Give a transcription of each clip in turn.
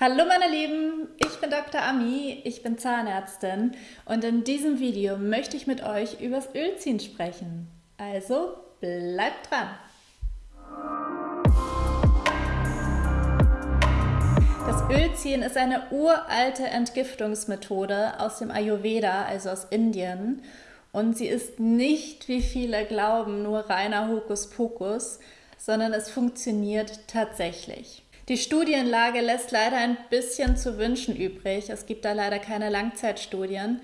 Hallo meine Lieben, ich bin Dr. Ami, ich bin Zahnärztin und in diesem Video möchte ich mit euch übers Ölziehen sprechen. Also bleibt dran! Das Ölziehen ist eine uralte Entgiftungsmethode aus dem Ayurveda, also aus Indien. Und sie ist nicht, wie viele glauben, nur reiner Hokuspokus, sondern es funktioniert tatsächlich. Die Studienlage lässt leider ein bisschen zu wünschen übrig. Es gibt da leider keine Langzeitstudien.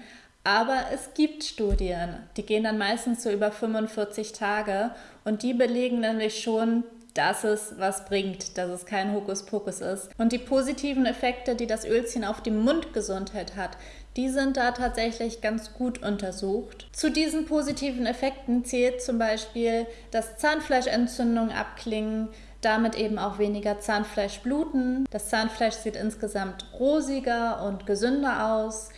Aber es gibt Studien, die gehen dann meistens so über 45 Tage und die belegen nämlich schon, dass es was bringt, dass es kein Hokuspokus ist. Und die positiven Effekte, die das Ölziehen auf die Mundgesundheit hat, die sind da tatsächlich ganz gut untersucht. Zu diesen positiven Effekten zählt zum Beispiel, dass Zahnfleischentzündungen abklingen, damit eben auch weniger Zahnfleischbluten. Das Zahnfleisch sieht insgesamt rosiger und gesünder aus.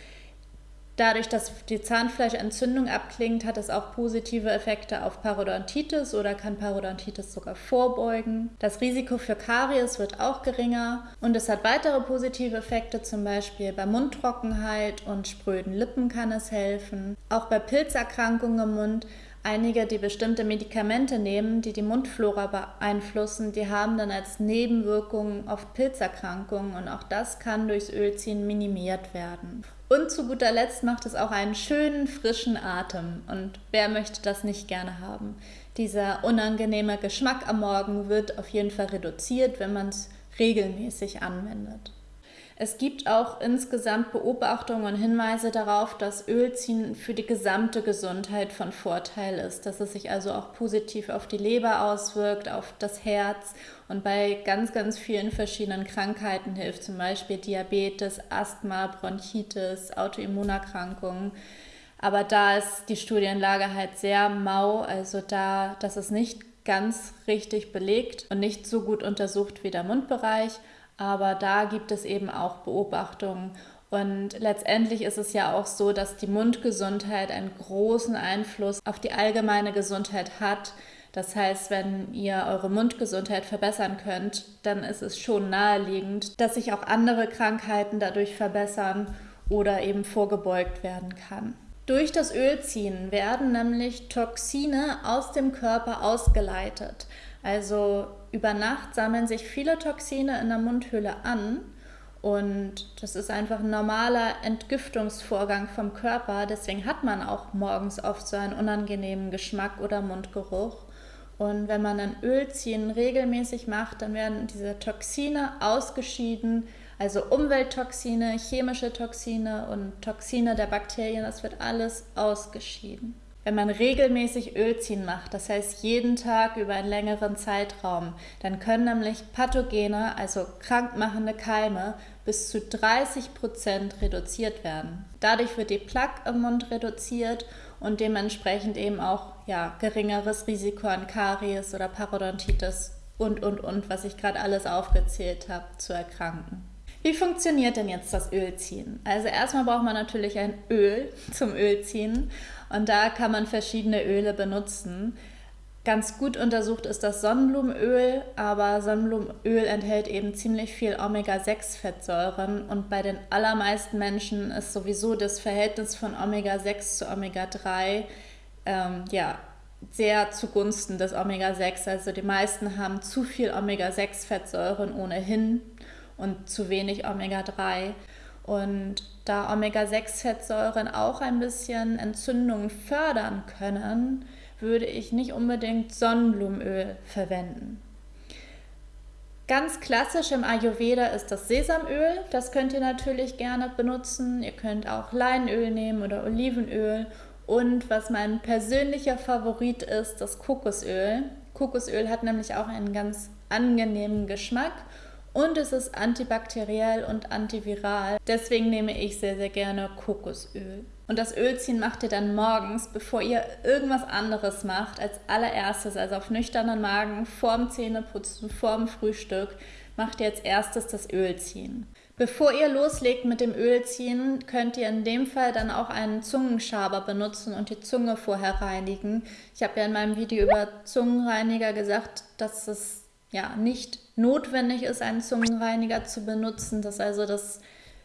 Dadurch, dass die Zahnfleischentzündung abklingt, hat es auch positive Effekte auf Parodontitis oder kann Parodontitis sogar vorbeugen. Das Risiko für Karies wird auch geringer und es hat weitere positive Effekte, zum Beispiel bei Mundtrockenheit und spröden Lippen kann es helfen. Auch bei Pilzerkrankungen im Mund einige, die bestimmte Medikamente nehmen, die die Mundflora beeinflussen, die haben dann als Nebenwirkungen oft Pilzerkrankungen und auch das kann durchs Ölziehen minimiert werden. Und zu guter Letzt macht es auch einen schönen, frischen Atem. Und wer möchte das nicht gerne haben? Dieser unangenehme Geschmack am Morgen wird auf jeden Fall reduziert, wenn man es regelmäßig anwendet. Es gibt auch insgesamt Beobachtungen und Hinweise darauf, dass Ölziehen für die gesamte Gesundheit von Vorteil ist, dass es sich also auch positiv auf die Leber auswirkt, auf das Herz und bei ganz, ganz vielen verschiedenen Krankheiten hilft, zum Beispiel Diabetes, Asthma, Bronchitis, Autoimmunerkrankungen. Aber da ist die Studienlage halt sehr mau, also da, das ist nicht ganz richtig belegt und nicht so gut untersucht wie der Mundbereich. Aber da gibt es eben auch Beobachtungen. Und letztendlich ist es ja auch so, dass die Mundgesundheit einen großen Einfluss auf die allgemeine Gesundheit hat. Das heißt, wenn ihr eure Mundgesundheit verbessern könnt, dann ist es schon naheliegend, dass sich auch andere Krankheiten dadurch verbessern oder eben vorgebeugt werden kann. Durch das Ölziehen werden nämlich Toxine aus dem Körper ausgeleitet. Also über Nacht sammeln sich viele Toxine in der Mundhöhle an und das ist einfach ein normaler Entgiftungsvorgang vom Körper. Deswegen hat man auch morgens oft so einen unangenehmen Geschmack oder Mundgeruch. Und wenn man ein Ölziehen regelmäßig macht, dann werden diese Toxine ausgeschieden, also Umwelttoxine, chemische Toxine und Toxine der Bakterien, das wird alles ausgeschieden wenn man regelmäßig Ölziehen macht, das heißt jeden Tag über einen längeren Zeitraum, dann können nämlich Pathogene, also krankmachende Keime, bis zu 30 Prozent reduziert werden. Dadurch wird die Plaque im Mund reduziert und dementsprechend eben auch ja, geringeres Risiko an Karies oder Parodontitis und, und, und, was ich gerade alles aufgezählt habe, zu erkranken. Wie funktioniert denn jetzt das Ölziehen? Also erstmal braucht man natürlich ein Öl zum Ölziehen und da kann man verschiedene Öle benutzen. Ganz gut untersucht ist das Sonnenblumenöl, aber Sonnenblumenöl enthält eben ziemlich viel Omega-6-Fettsäuren und bei den allermeisten Menschen ist sowieso das Verhältnis von Omega-6 zu Omega-3 ähm, ja, sehr zugunsten des Omega-6. Also die meisten haben zu viel Omega-6-Fettsäuren ohnehin und zu wenig Omega-3. Und da Omega-6-Fettsäuren auch ein bisschen Entzündungen fördern können, würde ich nicht unbedingt Sonnenblumenöl verwenden. Ganz klassisch im Ayurveda ist das Sesamöl. Das könnt ihr natürlich gerne benutzen. Ihr könnt auch Leinöl nehmen oder Olivenöl. Und was mein persönlicher Favorit ist, das Kokosöl. Kokosöl hat nämlich auch einen ganz angenehmen Geschmack und es ist antibakteriell und antiviral. Deswegen nehme ich sehr, sehr gerne Kokosöl. Und das Ölziehen macht ihr dann morgens, bevor ihr irgendwas anderes macht, als allererstes, also auf nüchternen Magen, vorm Zähneputzen, vorm Frühstück, macht ihr als erstes das Ölziehen. Bevor ihr loslegt mit dem Ölziehen, könnt ihr in dem Fall dann auch einen Zungenschaber benutzen und die Zunge vorher reinigen. Ich habe ja in meinem Video über Zungenreiniger gesagt, dass es ja nicht notwendig ist, einen Zungenreiniger zu benutzen, dass also das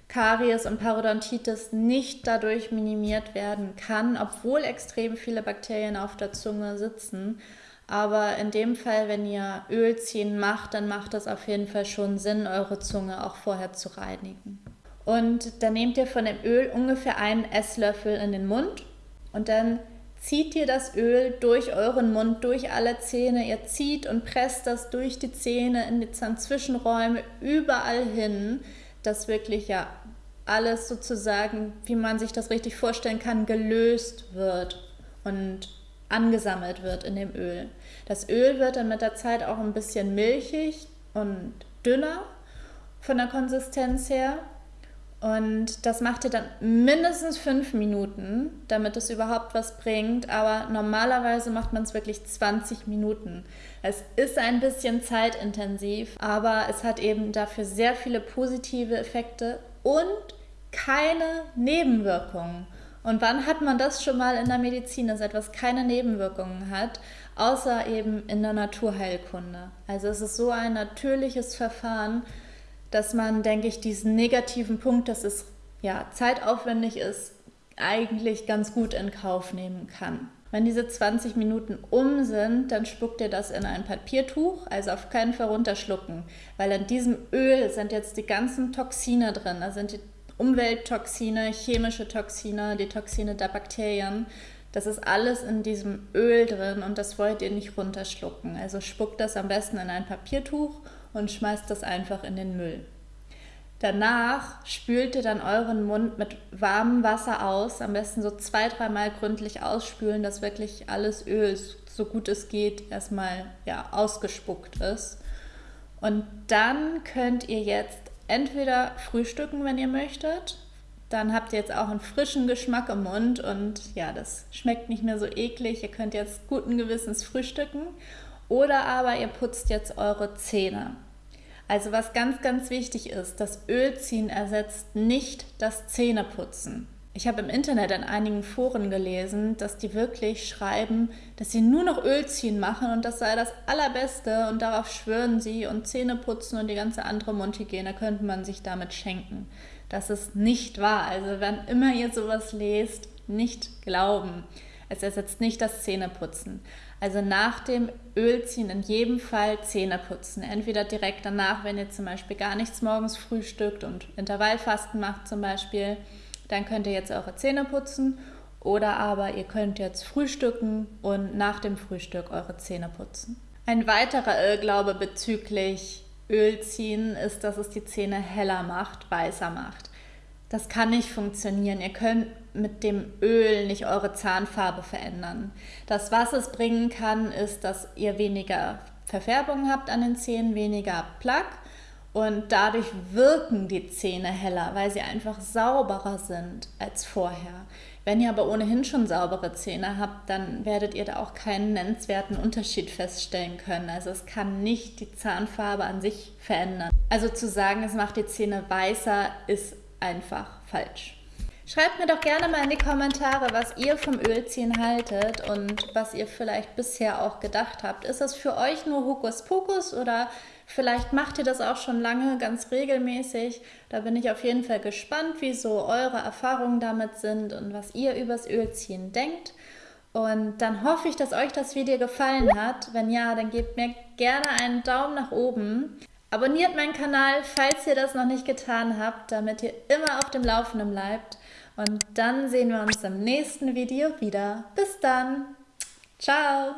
Karies und Parodontitis nicht dadurch minimiert werden kann, obwohl extrem viele Bakterien auf der Zunge sitzen. Aber in dem Fall, wenn ihr Ölziehen macht, dann macht es auf jeden Fall schon Sinn, eure Zunge auch vorher zu reinigen. Und dann nehmt ihr von dem Öl ungefähr einen Esslöffel in den Mund und dann zieht ihr das Öl durch euren Mund, durch alle Zähne. Ihr zieht und presst das durch die Zähne, in die Zahnzwischenräume, überall hin, dass wirklich ja alles sozusagen, wie man sich das richtig vorstellen kann, gelöst wird und angesammelt wird in dem Öl. Das Öl wird dann mit der Zeit auch ein bisschen milchig und dünner von der Konsistenz her. Und das macht ihr dann mindestens fünf Minuten, damit es überhaupt was bringt. Aber normalerweise macht man es wirklich 20 Minuten. Es ist ein bisschen zeitintensiv, aber es hat eben dafür sehr viele positive Effekte und keine Nebenwirkungen. Und wann hat man das schon mal in der Medizin, dass etwas keine Nebenwirkungen hat, außer eben in der Naturheilkunde? Also es ist so ein natürliches Verfahren, dass man, denke ich, diesen negativen Punkt, dass es ja zeitaufwendig ist, eigentlich ganz gut in Kauf nehmen kann. Wenn diese 20 Minuten um sind, dann spuckt ihr das in ein Papiertuch, also auf keinen Fall runterschlucken, weil in diesem Öl sind jetzt die ganzen Toxine drin, da sind die Umwelttoxine, chemische Toxine, die Toxine der Bakterien. Das ist alles in diesem Öl drin und das wollt ihr nicht runterschlucken. Also spuckt das am besten in ein Papiertuch und schmeißt das einfach in den Müll. Danach spült ihr dann euren Mund mit warmem Wasser aus, am besten so zwei, dreimal gründlich ausspülen, dass wirklich alles Öl, so gut es geht, erstmal ja, ausgespuckt ist. Und dann könnt ihr jetzt entweder frühstücken, wenn ihr möchtet. Dann habt ihr jetzt auch einen frischen Geschmack im Mund und ja, das schmeckt nicht mehr so eklig. Ihr könnt jetzt guten Gewissens frühstücken. Oder aber ihr putzt jetzt eure Zähne. Also was ganz, ganz wichtig ist, das Ölziehen ersetzt nicht das Zähneputzen. Ich habe im Internet in einigen Foren gelesen, dass die wirklich schreiben, dass sie nur noch Ölziehen machen und das sei das Allerbeste und darauf schwören sie und Zähne putzen und die ganze andere Mundhygiene könnte man sich damit schenken. Das ist nicht wahr. Also wenn immer ihr sowas lest, nicht glauben. Es ersetzt nicht das Zähneputzen. Also nach dem Ölziehen in jedem Fall Zähne putzen. Entweder direkt danach, wenn ihr zum Beispiel gar nichts morgens frühstückt und Intervallfasten macht zum Beispiel dann könnt ihr jetzt eure Zähne putzen oder aber ihr könnt jetzt frühstücken und nach dem Frühstück eure Zähne putzen. Ein weiterer Irrglaube bezüglich Ölziehen ist, dass es die Zähne heller macht, weißer macht. Das kann nicht funktionieren. Ihr könnt mit dem Öl nicht eure Zahnfarbe verändern. Das, was es bringen kann, ist, dass ihr weniger Verfärbung habt an den Zähnen, weniger Plaque und dadurch wirken die Zähne heller, weil sie einfach sauberer sind als vorher. Wenn ihr aber ohnehin schon saubere Zähne habt, dann werdet ihr da auch keinen nennenswerten Unterschied feststellen können. Also es kann nicht die Zahnfarbe an sich verändern. Also zu sagen, es macht die Zähne weißer, ist einfach falsch. Schreibt mir doch gerne mal in die Kommentare, was ihr vom Ölziehen haltet und was ihr vielleicht bisher auch gedacht habt. Ist das für euch nur Hokuspokus oder vielleicht macht ihr das auch schon lange ganz regelmäßig? Da bin ich auf jeden Fall gespannt, wie so eure Erfahrungen damit sind und was ihr übers Ölziehen denkt. Und dann hoffe ich, dass euch das Video gefallen hat. Wenn ja, dann gebt mir gerne einen Daumen nach oben. Abonniert meinen Kanal, falls ihr das noch nicht getan habt, damit ihr immer auf dem Laufenden bleibt. Und dann sehen wir uns im nächsten Video wieder. Bis dann. Ciao.